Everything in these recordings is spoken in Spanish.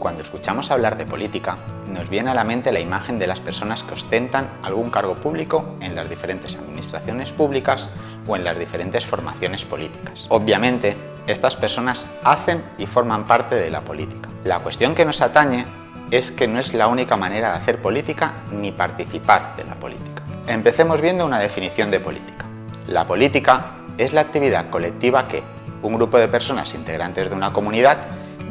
Cuando escuchamos hablar de política, nos viene a la mente la imagen de las personas que ostentan algún cargo público en las diferentes administraciones públicas o en las diferentes formaciones políticas. Obviamente, estas personas hacen y forman parte de la política. La cuestión que nos atañe es que no es la única manera de hacer política ni participar de la política. Empecemos viendo una definición de política. La política es la actividad colectiva que un grupo de personas integrantes de una comunidad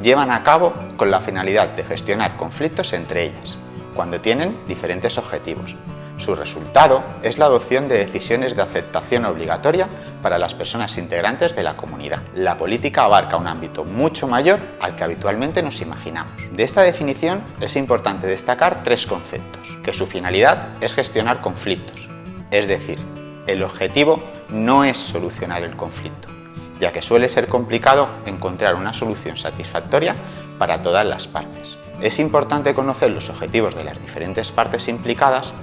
llevan a cabo con la finalidad de gestionar conflictos entre ellas, cuando tienen diferentes objetivos. Su resultado es la adopción de decisiones de aceptación obligatoria para las personas integrantes de la comunidad. La política abarca un ámbito mucho mayor al que habitualmente nos imaginamos. De esta definición es importante destacar tres conceptos, que su finalidad es gestionar conflictos, es decir, el objetivo no es solucionar el conflicto, ya que suele ser complicado encontrar una solución satisfactoria para todas las partes. Es importante conocer los objetivos de las diferentes partes implicadas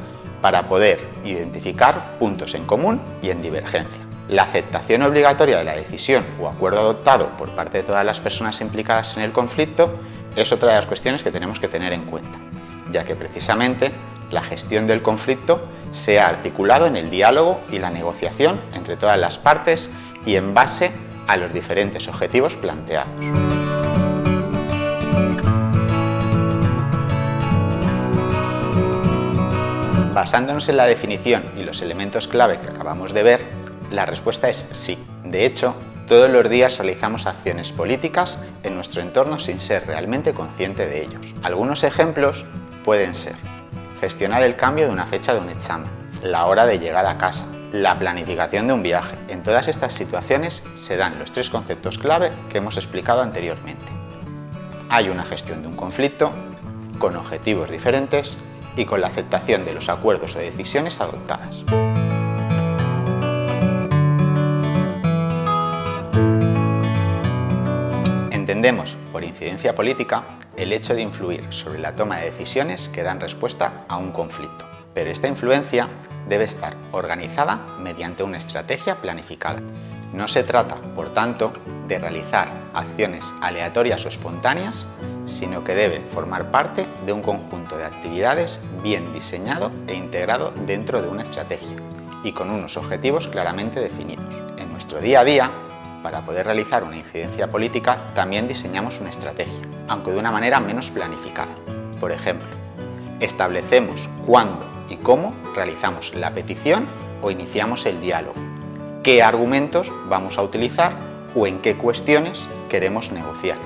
para poder identificar puntos en común y en divergencia. La aceptación obligatoria de la decisión o acuerdo adoptado por parte de todas las personas implicadas en el conflicto es otra de las cuestiones que tenemos que tener en cuenta, ya que precisamente la gestión del conflicto se ha articulado en el diálogo y la negociación entre todas las partes y en base a los diferentes objetivos planteados. Basándonos en la definición y los elementos clave que acabamos de ver, la respuesta es sí. De hecho, todos los días realizamos acciones políticas en nuestro entorno sin ser realmente consciente de ellos. Algunos ejemplos pueden ser gestionar el cambio de una fecha de un examen, la hora de llegar a casa, la planificación de un viaje. En todas estas situaciones se dan los tres conceptos clave que hemos explicado anteriormente. Hay una gestión de un conflicto, con objetivos diferentes y con la aceptación de los acuerdos o decisiones adoptadas. Entendemos por incidencia política el hecho de influir sobre la toma de decisiones que dan respuesta a un conflicto. Pero esta influencia debe estar organizada mediante una estrategia planificada. No se trata, por tanto, de realizar acciones aleatorias o espontáneas, sino que deben formar parte de un conjunto de actividades bien diseñado e integrado dentro de una estrategia y con unos objetivos claramente definidos. En nuestro día a día, para poder realizar una incidencia política, también diseñamos una estrategia, aunque de una manera menos planificada. Por ejemplo, establecemos cuándo y cómo realizamos la petición o iniciamos el diálogo, qué argumentos vamos a utilizar o en qué cuestiones queremos negociar.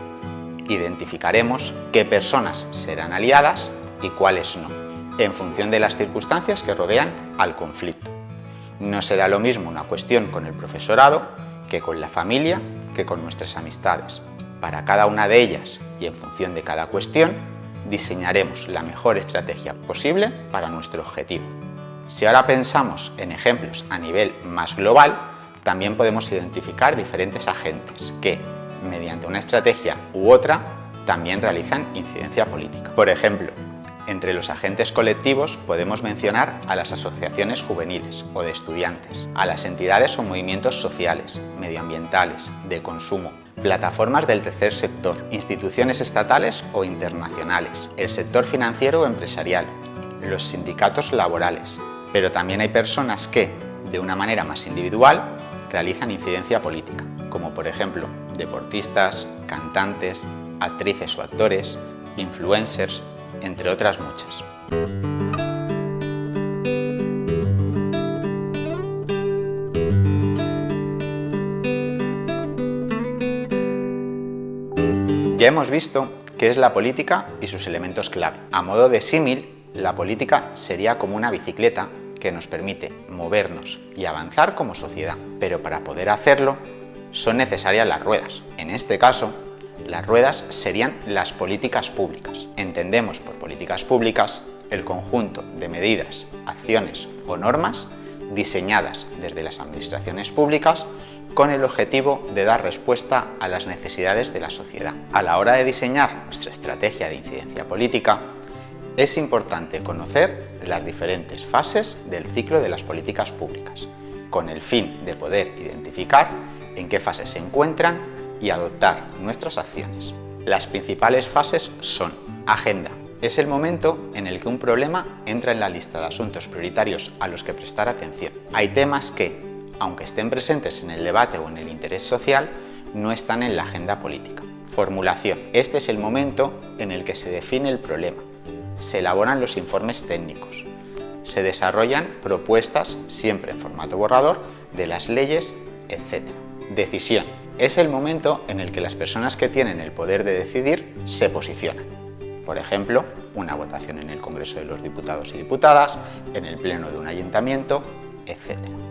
Identificaremos qué personas serán aliadas y cuáles no, en función de las circunstancias que rodean al conflicto. No será lo mismo una cuestión con el profesorado que con la familia, que con nuestras amistades. Para cada una de ellas y en función de cada cuestión, diseñaremos la mejor estrategia posible para nuestro objetivo. Si ahora pensamos en ejemplos a nivel más global, también podemos identificar diferentes agentes que, mediante una estrategia u otra, también realizan incidencia política. Por ejemplo, entre los agentes colectivos podemos mencionar a las asociaciones juveniles o de estudiantes, a las entidades o movimientos sociales, medioambientales, de consumo, plataformas del tercer sector, instituciones estatales o internacionales, el sector financiero o empresarial, los sindicatos laborales. Pero también hay personas que, de una manera más individual, realizan incidencia política, como por ejemplo deportistas, cantantes, actrices o actores, influencers, entre otras muchas. Ya hemos visto qué es la política y sus elementos clave. A modo de símil, la política sería como una bicicleta que nos permite movernos y avanzar como sociedad. Pero para poder hacerlo, son necesarias las ruedas. En este caso, las ruedas serían las políticas públicas. Entendemos por políticas públicas el conjunto de medidas, acciones o normas diseñadas desde las administraciones públicas con el objetivo de dar respuesta a las necesidades de la sociedad. A la hora de diseñar nuestra estrategia de incidencia política, es importante conocer las diferentes fases del ciclo de las políticas públicas, con el fin de poder identificar en qué fase se encuentran y adoptar nuestras acciones. Las principales fases son agenda. Es el momento en el que un problema entra en la lista de asuntos prioritarios a los que prestar atención. Hay temas que, aunque estén presentes en el debate o en el interés social, no están en la agenda política. Formulación. Este es el momento en el que se define el problema. Se elaboran los informes técnicos. Se desarrollan propuestas, siempre en formato borrador, de las leyes, etc. Decisión. Es el momento en el que las personas que tienen el poder de decidir se posicionan. Por ejemplo, una votación en el Congreso de los Diputados y Diputadas, en el Pleno de un Ayuntamiento,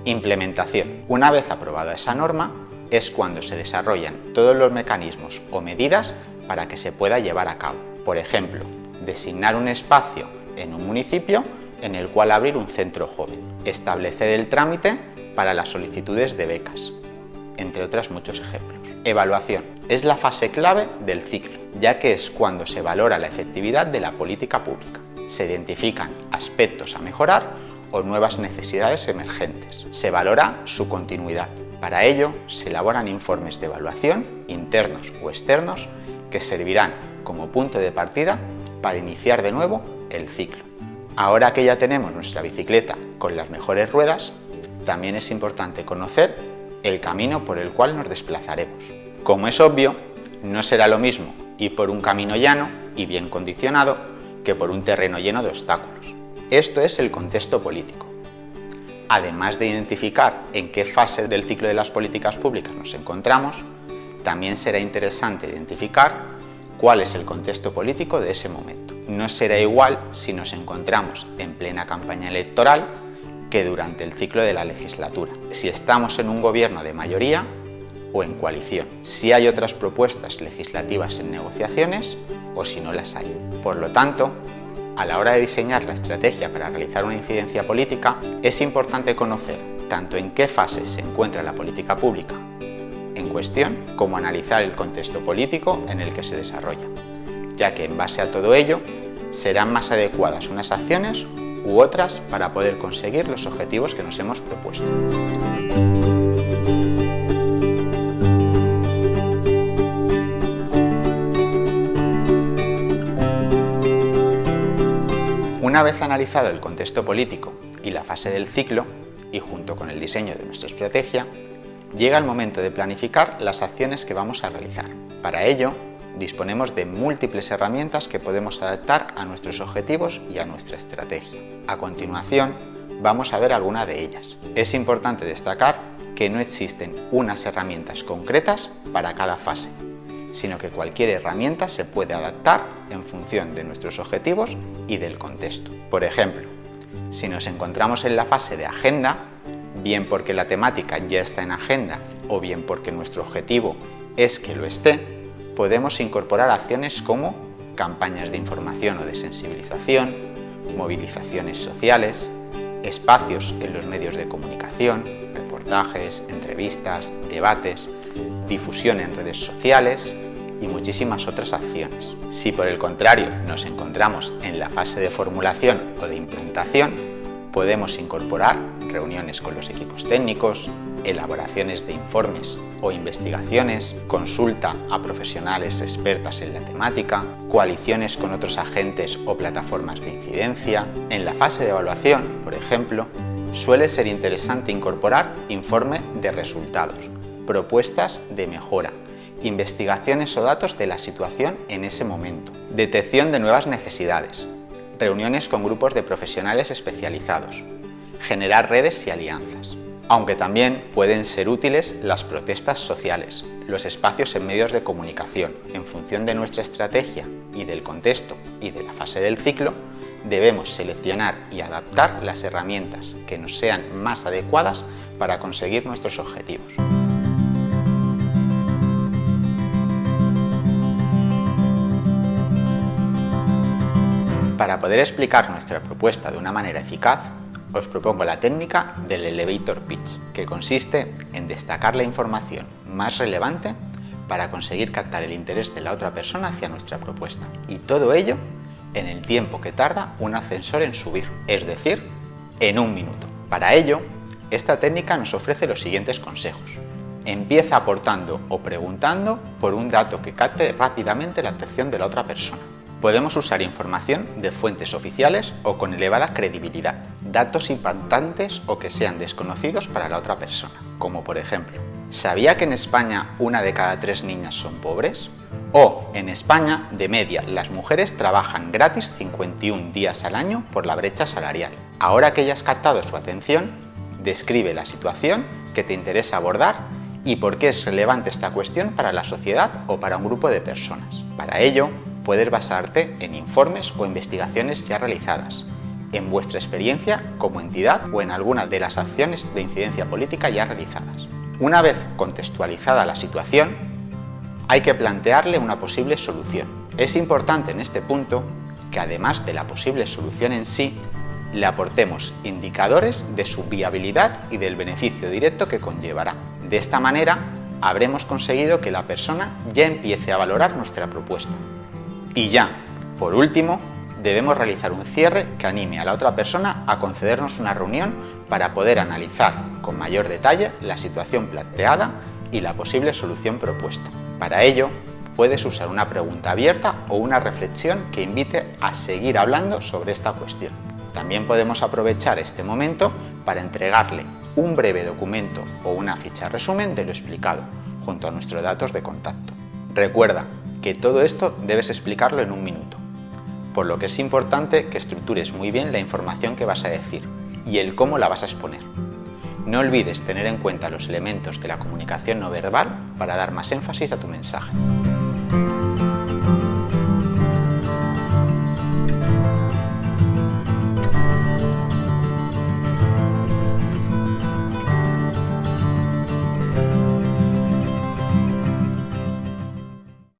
Implementación. Una vez aprobada esa norma, es cuando se desarrollan todos los mecanismos o medidas para que se pueda llevar a cabo. Por ejemplo, designar un espacio en un municipio en el cual abrir un centro joven, establecer el trámite para las solicitudes de becas, entre otros muchos ejemplos. Evaluación. Es la fase clave del ciclo, ya que es cuando se valora la efectividad de la política pública. Se identifican aspectos a mejorar o nuevas necesidades emergentes. Se valora su continuidad. Para ello, se elaboran informes de evaluación, internos o externos, que servirán como punto de partida para iniciar de nuevo el ciclo. Ahora que ya tenemos nuestra bicicleta con las mejores ruedas, también es importante conocer el camino por el cual nos desplazaremos. Como es obvio, no será lo mismo ir por un camino llano y bien condicionado que por un terreno lleno de obstáculos. Esto es el contexto políco. Además de identificar en qué fase del ciclo de las políticas públicas nos encontramos, también será interesante identificar cuál es el contexto político de ese momento. No será igual si nos encontramos en plena campaña electoral que durante el ciclo de la legislatura, si estamos en un gobierno de mayoría o en coalición, si hay otras propuestas legislativas en negociaciones o si no las hay. Por lo tanto, a la hora de diseñar la estrategia para realizar una incidencia política, es importante conocer tanto en qué fase se encuentra la política pública en cuestión, como analizar el contexto político en el que se desarrolla, ya que en base a todo ello serán más adecuadas unas acciones u otras para poder conseguir los objetivos que nos hemos propuesto. Una vez analizado el contexto político y la fase del ciclo, y junto con el diseño de nuestra estrategia, llega el momento de planificar las acciones que vamos a realizar. Para ello, disponemos de múltiples herramientas que podemos adaptar a nuestros objetivos y a nuestra estrategia. A continuación, vamos a ver alguna de ellas. Es importante destacar que no existen unas herramientas concretas para cada fase, sino que cualquier herramienta se puede adaptar en función de nuestros objetivos y del contexto. Por ejemplo, si nos encontramos en la fase de agenda, bien porque la temática ya está en agenda o bien porque nuestro objetivo es que lo esté, podemos incorporar acciones como campañas de información o de sensibilización, movilizaciones sociales, espacios en los medios de comunicación, reportajes, entrevistas, debates, difusión en redes sociales y muchísimas otras acciones. Si por el contrario nos encontramos en la fase de formulación o de implementación, podemos incorporar reuniones con los equipos técnicos, elaboraciones de informes o investigaciones, consulta a profesionales expertas en la temática, coaliciones con otros agentes o plataformas de incidencia. En la fase de evaluación, por ejemplo, suele ser interesante incorporar informe de resultados, propuestas de mejora, investigaciones o datos de la situación en ese momento, detección de nuevas necesidades, reuniones con grupos de profesionales especializados, generar redes y alianzas aunque también pueden ser útiles las protestas sociales, los espacios en medios de comunicación. En función de nuestra estrategia y del contexto y de la fase del ciclo, debemos seleccionar y adaptar las herramientas que nos sean más adecuadas para conseguir nuestros objetivos. Para poder explicar nuestra propuesta de una manera eficaz, os propongo la técnica del elevator pitch, que consiste en destacar la información más relevante para conseguir captar el interés de la otra persona hacia nuestra propuesta. Y todo ello en el tiempo que tarda un ascensor en subir, es decir, en un minuto. Para ello, esta técnica nos ofrece los siguientes consejos. Empieza aportando o preguntando por un dato que capte rápidamente la atención de la otra persona. Podemos usar información de fuentes oficiales o con elevada credibilidad, datos impactantes o que sean desconocidos para la otra persona, como por ejemplo, ¿sabía que en España una de cada tres niñas son pobres? O, en España, de media, las mujeres trabajan gratis 51 días al año por la brecha salarial. Ahora que ya has captado su atención, describe la situación que te interesa abordar y por qué es relevante esta cuestión para la sociedad o para un grupo de personas. Para ello, puedes basarte en informes o investigaciones ya realizadas, en vuestra experiencia como entidad o en alguna de las acciones de incidencia política ya realizadas. Una vez contextualizada la situación, hay que plantearle una posible solución. Es importante en este punto que además de la posible solución en sí, le aportemos indicadores de su viabilidad y del beneficio directo que conllevará. De esta manera, habremos conseguido que la persona ya empiece a valorar nuestra propuesta. Y ya, por último, debemos realizar un cierre que anime a la otra persona a concedernos una reunión para poder analizar con mayor detalle la situación planteada y la posible solución propuesta. Para ello, puedes usar una pregunta abierta o una reflexión que invite a seguir hablando sobre esta cuestión. También podemos aprovechar este momento para entregarle un breve documento o una ficha resumen de lo explicado, junto a nuestros datos de contacto. Recuerda que todo esto debes explicarlo en un minuto, por lo que es importante que estructures muy bien la información que vas a decir y el cómo la vas a exponer. No olvides tener en cuenta los elementos de la comunicación no verbal para dar más énfasis a tu mensaje.